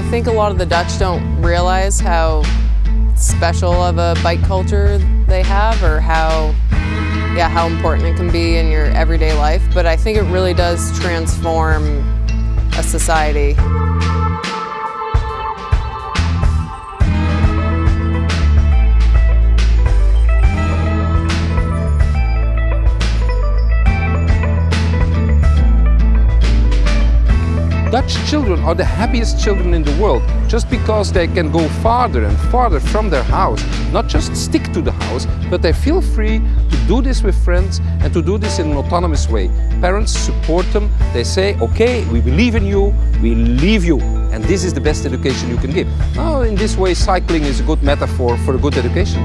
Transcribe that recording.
think a lot of the Dutch don't realize how special of a bike culture they have or how yeah, how important it can be in your everyday life, but I think it really does transform a society. Dutch children are the happiest children in the world just because they can go farther and farther from their house. Not just stick to the house, but they feel free to do this with friends and to do this in an autonomous way. Parents support them. They say, okay, we believe in you, we leave you. And this is the best education you can give. Now, in this way, cycling is a good metaphor for a good education.